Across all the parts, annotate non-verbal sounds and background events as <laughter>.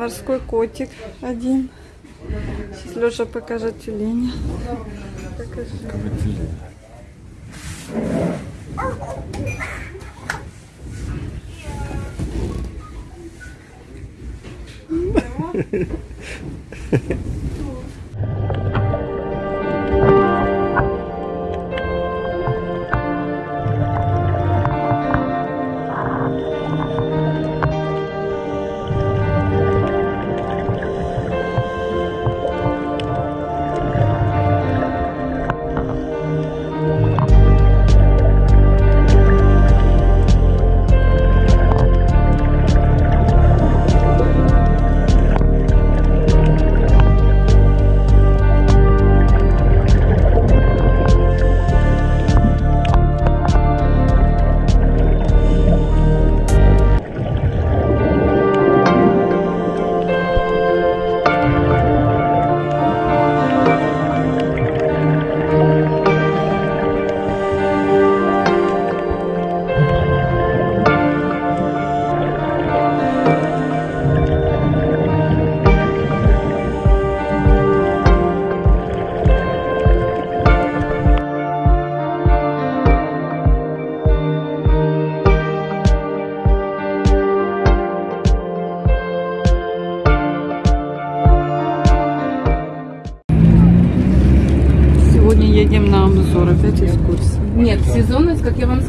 Морской котик один. Сейчас Леша покажет тюленя. Покажи. Сегодня <laughs>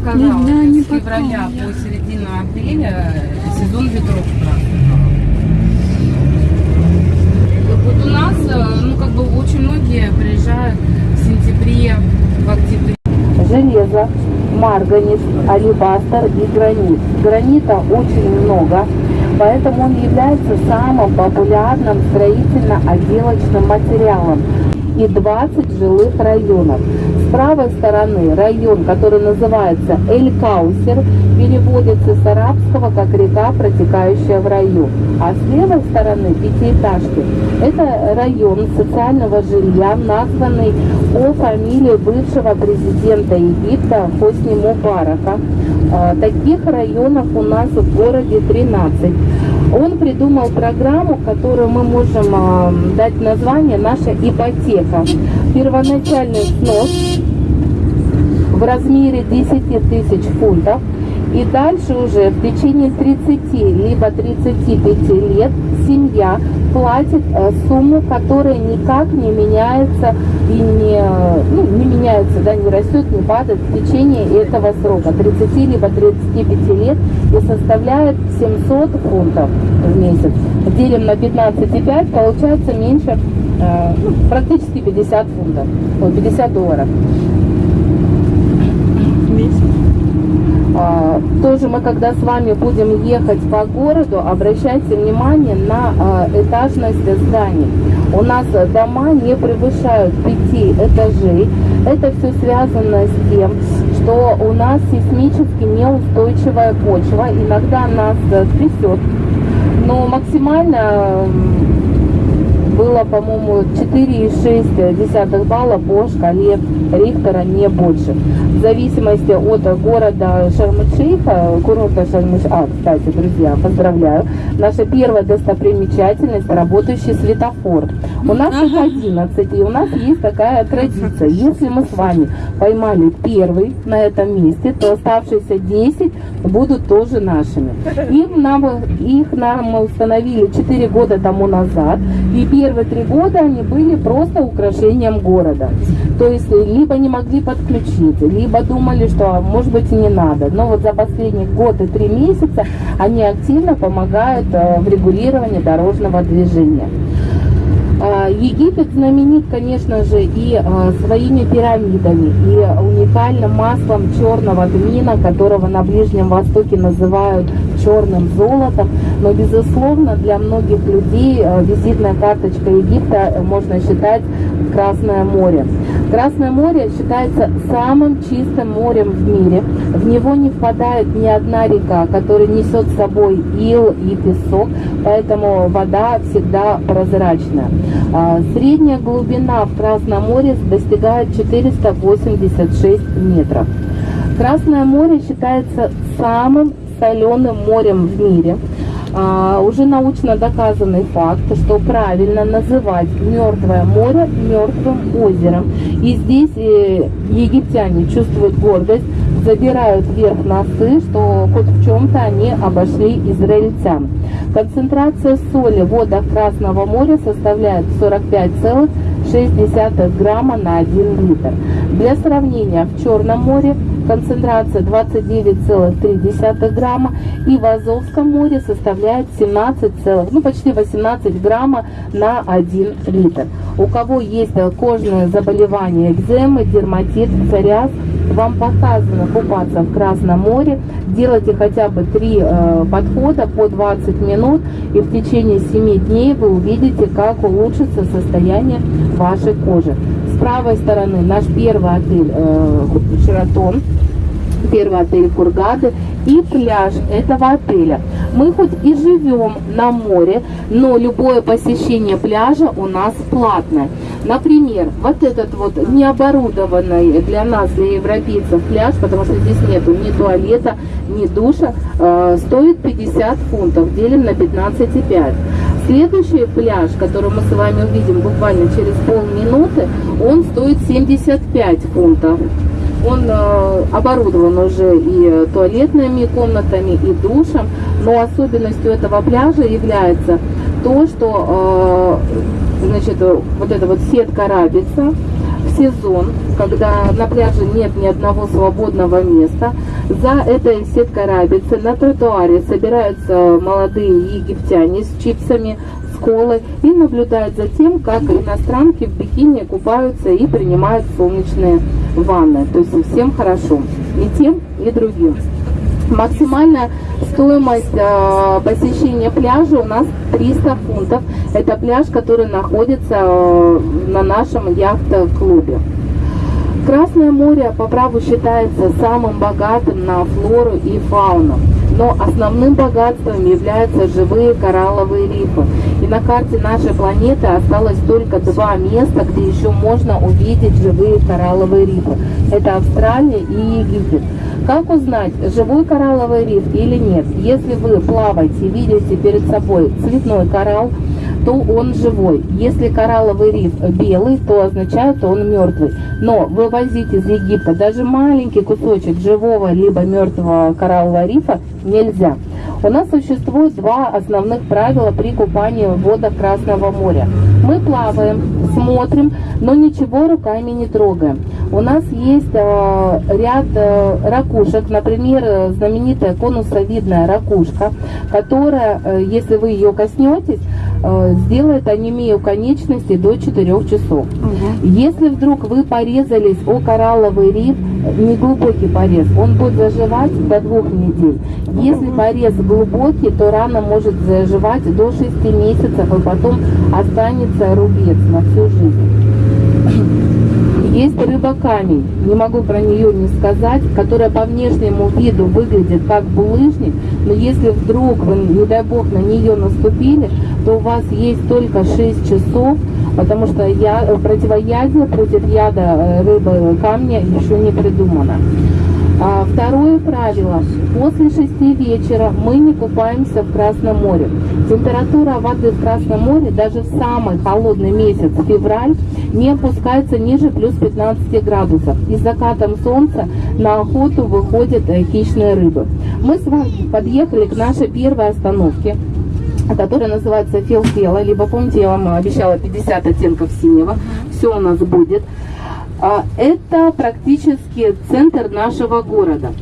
сказала, Нет, да, не с февраля потом. по середину апреля сезон ветров. Вот у нас, э, ну, как бы очень многие приезжают в сентябре, в октябре. железо, марганец, алебастер и гранит. Гранита очень много, поэтому он является самым популярным строительно-отделочным материалом и 20 жилых районов. Правой стороны район, который называется Эль-Каусер, переводится с арабского как река, протекающая в раю. А с левой стороны пятиэтажки – это район социального жилья, названный по фамилии бывшего президента Египта Хосни Мубарака. А, Таких районов у нас в городе 13. Он придумал программу, которую мы можем а, дать название «Наша ипотека». Первоначальный снос в размере 10 тысяч фунтов. И дальше уже в течение 30 либо 35 лет семья платит э, сумму, которая никак не меняется и не, ну, не меняется, да, не растет, не падает в течение этого срока 30 либо 35 лет и составляет 700 фунтов в месяц. Делим на 15,5, получается меньше, э, ну, практически 50 фунтов, ой, 50 долларов. А, Тоже мы, когда с вами будем ехать по городу, обращайте внимание на а, этажность зданий. У нас дома не превышают пяти этажей. Это все связано с тем, что у нас сейсмически неустойчивая почва. Иногда нас трясет. Но максимально было, по-моему, 4,6 балла по шкале Рихтера, не больше. В зависимости от города Шарм-Шейха, курорта шарм А, кстати, друзья, поздравляю. Наша первая достопримечательность – работающий светофор. У нас их 11, и у нас есть такая традиция. Если мы с вами поймали первый на этом месте, то оставшиеся 10 будут тоже нашими. Их нам, их нам установили 4 года тому назад, и первые три года они были просто украшением города. То есть либо не могли подключиться, либо думали, что а, может быть и не надо. Но вот за последние год и три месяца они активно помогают в регулировании дорожного движения. А, Египет знаменит, конечно же, и а, своими пирамидами, и уникальным маслом черного тмина, которого на Ближнем Востоке называют черным золотом. Но, безусловно, для многих людей а, визитная карточка Египта э, можно считать Красное море. Красное море считается самым чистым морем в мире. В него не впадает ни одна река, которая несет с собой ил и песок, поэтому вода всегда прозрачная. А, Средняя глубина в Красном море достигает 486 метров. Красное море считается самым соленым морем в мире. А, уже научно доказанный факт, что правильно называть Мертвое море Мертвым озером. И здесь э, египтяне чувствуют гордость, забирают вверх носы, что хоть в чем-то они обошли израильтян. Концентрация соли в водах Красного моря составляет 45,6 грамма на 1 литр. Для сравнения, в Черном море концентрация 29,3 грамма и в Азовском море составляет 17, ну почти 18 грамма на 1 литр. У кого есть кожные заболевания, экземы, дерматит, псориаз, вам показано купаться в Красном море, делайте хотя бы 3 э, подхода по 20 минут и в течение 7 дней вы увидите, как улучшится состояние вашей кожи. С правой стороны наш первый отель э, Шератон первый отель Кургады и пляж этого отеля. Мы хоть и живем на море, но любое посещение пляжа у нас платное. Например, вот этот вот необорудованный для нас, для европейцев пляж, потому что здесь нету ни туалета, ни душа, э, стоит 50 фунтов, делим на 15,5. Следующий пляж, который мы с вами увидим буквально через полминуты, он стоит 75 фунтов. Он э, оборудован уже и туалетными комнатами, и душем, но особенностью этого пляжа является то, что э, значит, вот эта вот сетка рабица в сезон, когда на пляже нет ни одного свободного места, за этой сеткой рабицы на тротуаре собираются молодые египтяне с чипсами, с колой и наблюдают за тем, как иностранки в бикини купаются и принимают солнечные ванны. То есть всем хорошо. И тем, и другим. Максимальная стоимость э, посещения пляжа у нас 300 фунтов. Это пляж, который находится э, на нашем яхт-клубе. Красное море по праву считается самым богатым на флору и фауну, но основным богатством являются живые коралловые рифы. И на карте нашей планеты осталось только два места, где еще можно увидеть живые коралловые рифы. Это Австралия и Египет. Как узнать, живой коралловый риф или нет? Если вы плаваете видите перед собой цветной коралл, то он живой. Если коралловый риф белый, то означает, он мертвый. Но вывозить из Египта даже маленький кусочек живого либо мертвого кораллового рифа нельзя. У нас существует два основных правила при купании в водах Красного моря. Мы плаваем, смотрим, но ничего руками не трогаем. У нас есть э, ряд э, ракушек, например, знаменитая конусовидная ракушка, которая, э, если вы ее коснетесь, э, сделает анемию конечностей до 4 часов. Если вдруг вы порезались о коралловый риф, неглубокий порез, он будет заживать до двух недель. Если порез глубокий, то рана может заживать до 6 месяцев, и потом останется рубец на всю жизнь. Есть рыба-камень, не могу про нее не сказать, которая по внешнему виду выглядит как булыжник, но если вдруг вы, не дай бог, на нее наступили, то у вас есть только 6 часов, потому что я, противоядие против яда э, рыбы камня еще не придумано. А, второе правило. После 6 вечера мы не купаемся в Красном море. Температура воды в Красном море даже в самый холодный месяц, февраль, не опускается ниже плюс 15 градусов. И с закатом солнца на охоту выходят э, хищные рыбы. Мы с вами подъехали к нашей первой остановке которая называется Филфела, либо помните, я вам обещала 50 оттенков синего, все у нас будет. А, Это практически центр нашего города.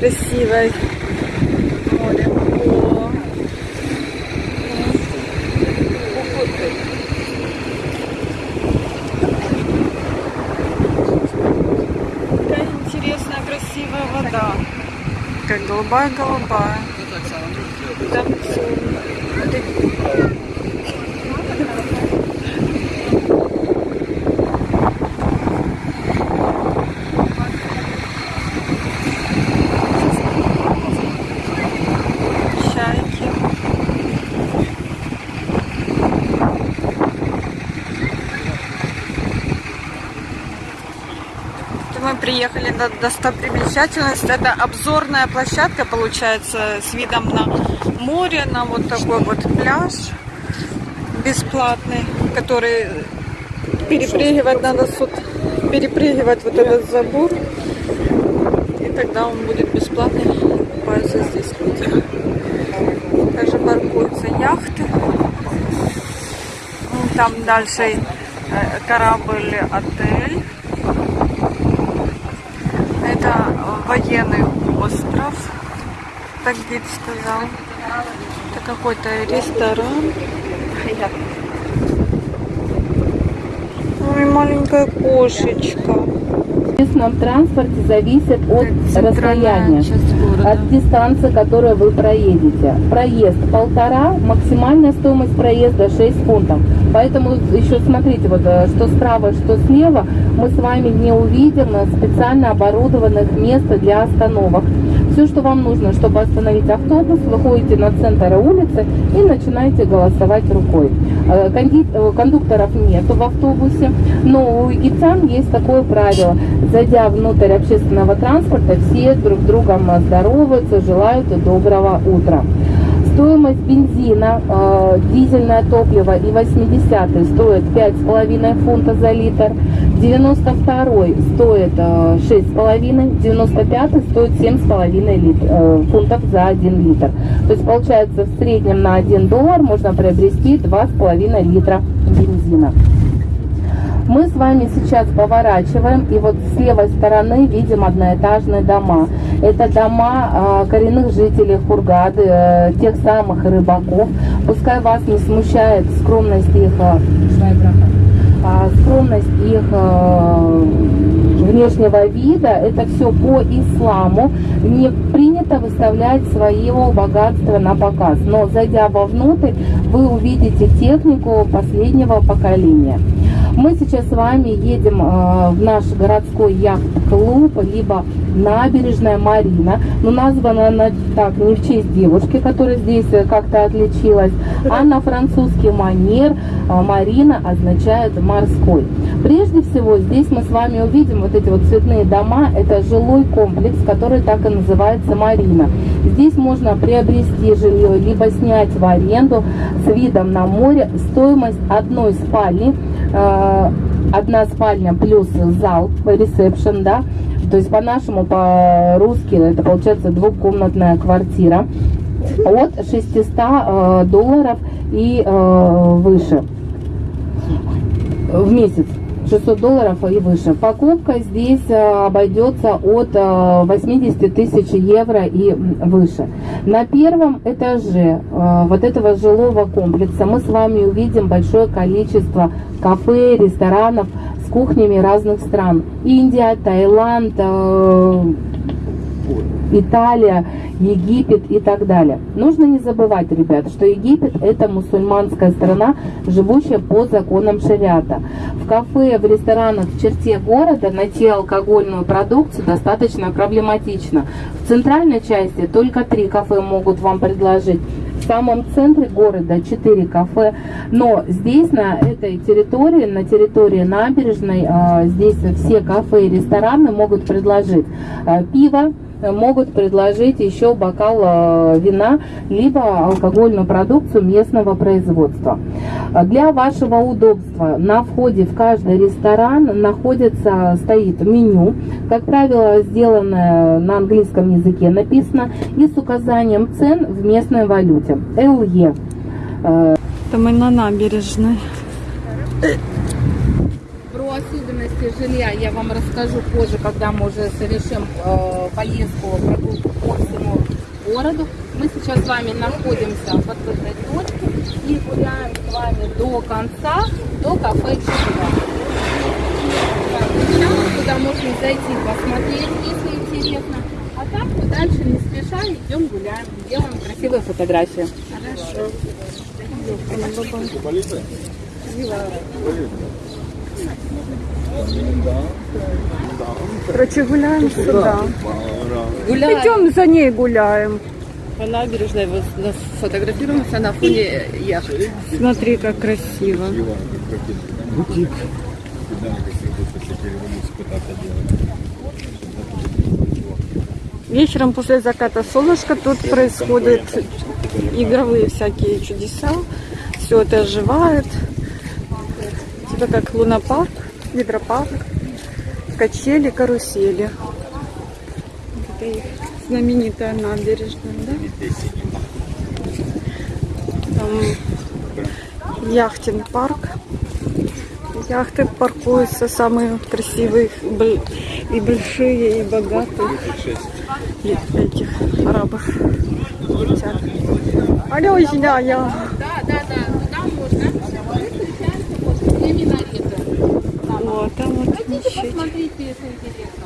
Красивое море. Какая интересная, красивая вода. Как голубая-голубая. Там всё. Вот эти- мы приехали на достопримечательность. Это обзорная площадка, получается, с видом на море, на вот такой вот пляж бесплатный, который перепрыгивать надо суд, перепрыгивать вот этот забор. И тогда он будет бесплатный. Купаются здесь люди. Также паркуются яхты. Ну, Там дальше э, корабль отель. Это военный остров. Так гид сказал. Это какой-то ресторан. Ой, маленькая кошечка. Общественном транспорте зависит от расстояния. от дистанции, которую вы проедете. Проезд полтора, максимальная стоимость проезда 6 фунтов. Поэтому еще смотрите, вот э, что справа, что слева, мы с вами не увидим э, специально оборудованных мест для остановок. Все, что вам нужно, чтобы остановить автобус, вы ходите на центр улицы и начинаете голосовать рукой. Э, э, Кондукторов нету в автобусе, но у египтян есть такое правило. Зайдя внутрь общественного транспорта, все друг с другом здороваются, желают доброго утра. Стоимость бензина, э, дизельное топливо и 80 стоит 5,5 фунта за литр, 92 стоит э, 6,5, 95 стоит 7,5 лит- э, фунтов за 1 литр. То есть получается в среднем на 1 доллар можно приобрести 2,5 литра бензина. Мы с вами сейчас поворачиваем, и вот с левой стороны видим одноэтажные дома. Это дома а, коренных жителей Хургады, э, тех самых рыбаков. Пускай вас не смущает скромность их, скромность их а, внешнего вида. Это все по исламу. Не принято выставлять своего богатства на показ. Но зайдя вовнутрь, вы увидите технику последнего поколения. Мы сейчас с вами едем э, в наш городской яхт-клуб, либо набережная Марина. Но названа она так не в честь девушки, которая здесь э, как-то отличилась, а на французский манер э, Марина означает морской. Прежде всего, здесь мы с вами увидим вот эти вот цветные дома. Это жилой комплекс, который так и называется Марина. Здесь можно приобрести жилье, либо снять в аренду с видом на море. Стоимость одной спальни одна спальня плюс зал, ресепшн, да, то есть по-нашему, по-русски это получается двухкомнатная квартира. От 600 э, долларов и э, выше. В месяц. 600 долларов и выше. Покупка здесь э, обойдется от э, 80 тысяч евро и выше. На первом этаже э, вот этого жилого комплекса мы с вами увидим большое количество кафе, ресторанов с кухнями разных стран. Индия, Таиланд, э, Италия, Египет и так далее. Нужно не забывать, ребят, что Египет это мусульманская страна, живущая по законам шариата. В кафе, в ресторанах в черте города найти алкогольную продукцию достаточно проблематично. В центральной части только три кафе могут вам предложить. В самом центре города 4 кафе, но здесь, на этой территории, на территории набережной, а, здесь все кафе и рестораны могут предложить а, пиво, могут предложить еще бокал э, вина, либо алкогольную продукцию местного производства. Для вашего удобства на входе в каждый ресторан находится, стоит меню, как правило, сделанное на английском языке написано и с указанием цен в местной валюте. ЛЕ. Это мы на набережной. Особенности жилья я вам расскажу позже, когда мы уже совершим э, поездку, прогулку по всему городу. Мы сейчас с вами находимся в открытой точке и гуляем с вами до конца, до кафе Чудо. Туда можно зайти, посмотреть, если интересно. А так мы дальше не спеша идем гуляем, делаем красивые фотографии. Хорошо. Короче, гуляем сюда. Гуляем. Идем за ней гуляем. По набережной вот фотографируемся на фоне яхты. Смотри, как красиво. Вечером после заката солнышка тут происходят игровые всякие чудеса. Все это оживает. Типа как лунопарк, гидропарк, качели, карусели. Это их знаменитая набережная, да? Там яхтинг парк. Яхты паркуются самые красивые и большие, и богатые этих арабов. Алло, я. Да, да, да, туда можно. Мы встречаемся после две минареты. Там. Вот, там вот Хотите мечеть. посмотреть, если интересно?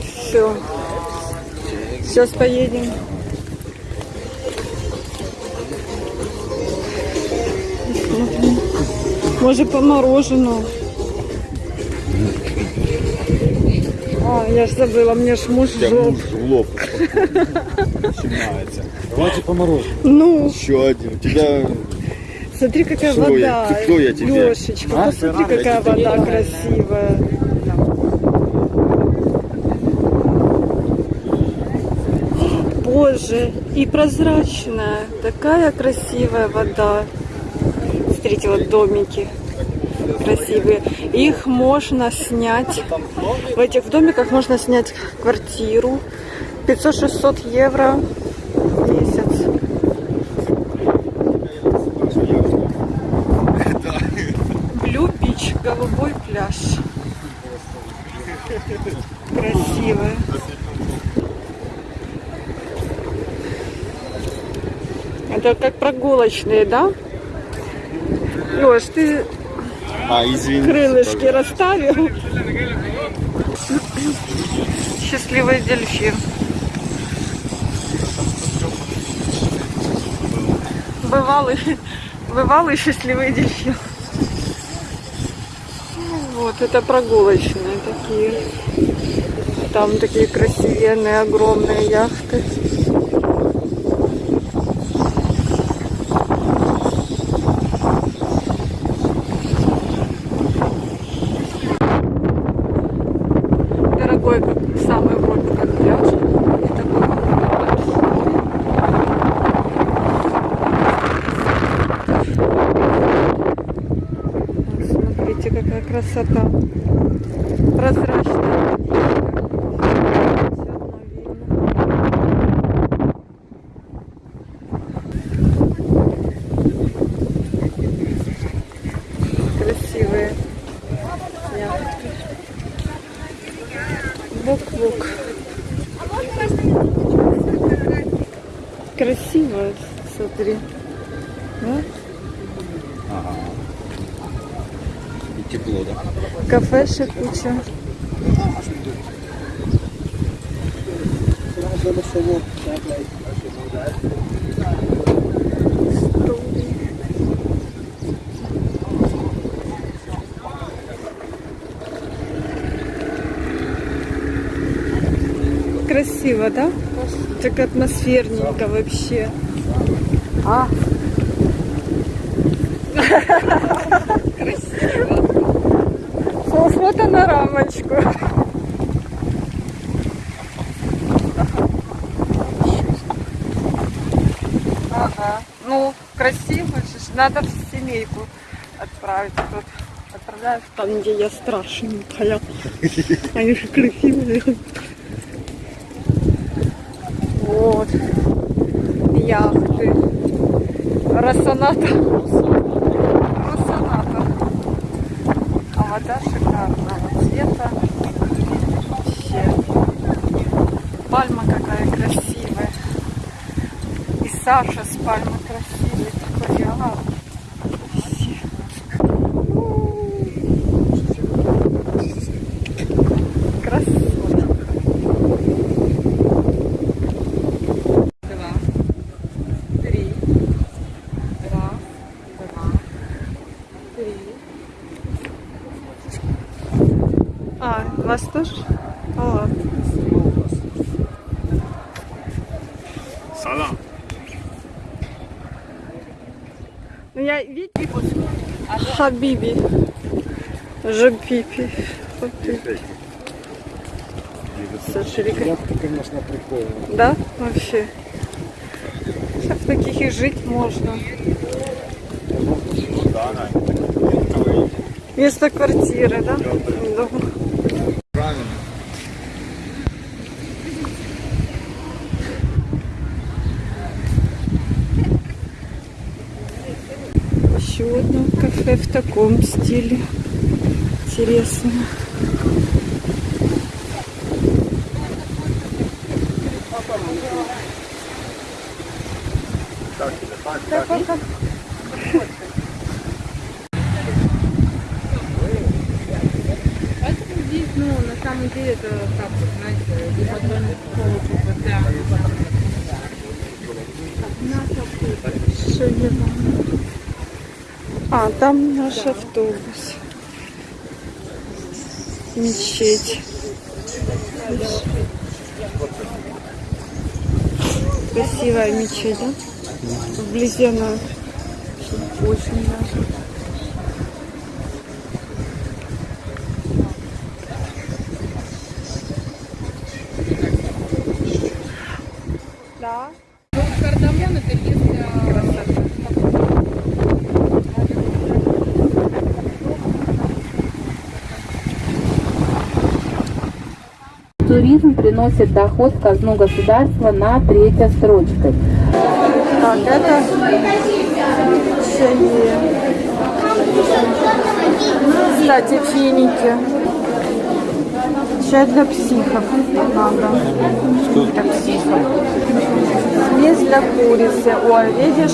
Все. Сейчас поедем. Может по мороженому. А, я ж забыла, мне ж муж жоп. в лоб <laughs> начинается. Давайте по мороженому. Ну, Еще один. У тебя смотри, какая Что я- вода. кто я тебе? Лешечка, А? посмотри, какая вода красивая. Боже, и прозрачная. Такая красивая вода. Смотрите, вот домики красивые. Их можно снять. В этих домиках можно снять квартиру. 500-600 евро в месяц. Блю Бич, голубой пляж. Красивая. Это как прогулочные, да? Леш, ты А, извини. крылышки расставил. Счастливый дельфин. Бывалый, бывалый счастливый дельфин. Вот, это прогулочные такие. Там такие красивенные, огромные яхты. Дорогой, как самый вот как пляж. И такой большой. Вот Смотрите, какая красота. Прозрачная. Красивые яхты. Бок-бок. Красиво, смотри. Да? И тепло, да? Кафешек куча. Красиво, да? Так атмосферненько вообще. А? <laughs> Фо- Фото на рамочку. Ага. Ну, красиво. Надо в семейку отправить. Тут отправляют там, где я страшненькая. Они же красивые. Вот. Яхты. Росоната. А вода шикарного цвета. Вообще. Пальма какая красивая. И Саша с пальмой красивый. Такой реал. Вообще. Красота. Два. Три. Раз. Два. Три. А, вас тоже? А, ладно. Салам. Ну я видите, Хабиби. Жабиби. Вот Вика, Яхта, конечно, прикольная. Да, вообще. Сейчас в таких и жить можно. Вместо квартиры, да? Да. Правильно. Еще кафе в таком стиле. Интересно. Поэтому здесь, ну, на самом деле, это как, вот, знаете, Что я вам- А, там наш автобус. Мечеть. Красивая мечеть, да? Вблизи она очень даже. Туризм приносит доход в казну государства на третьей строчкой. Так, это чаи. Кстати, финики. Чай для психов надо. Для психов. Смесь для курицы. Ой, видишь?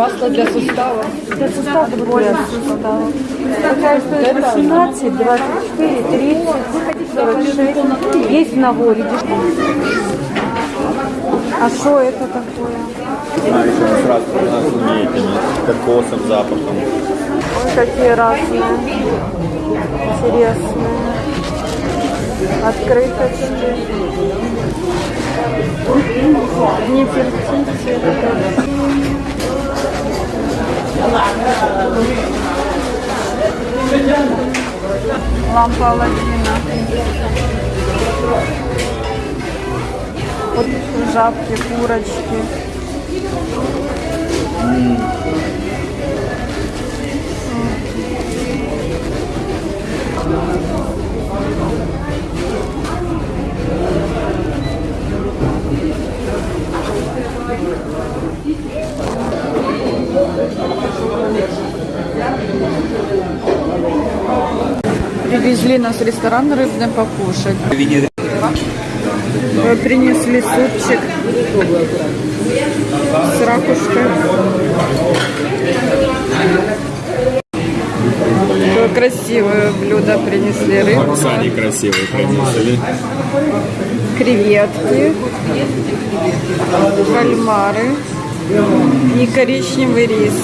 Масло для суставов. Для суставов более суставов. Такая стоит 18, 24, 30, 46. Есть в наборе. А что это такое? А еще сразу у нас умеет они кокосом, запахом. Ой, какие разные. Интересные. Открыточки. Не Лампа Аладдина. Вот жабки, курочки. Привезли нас в ресторан рыбный покушать. Э, Принесли супчик с ракушкой. Такое красивое блюдо принесли рыбу, Сани красивые принесли. креветки, кальмары и коричневый рис.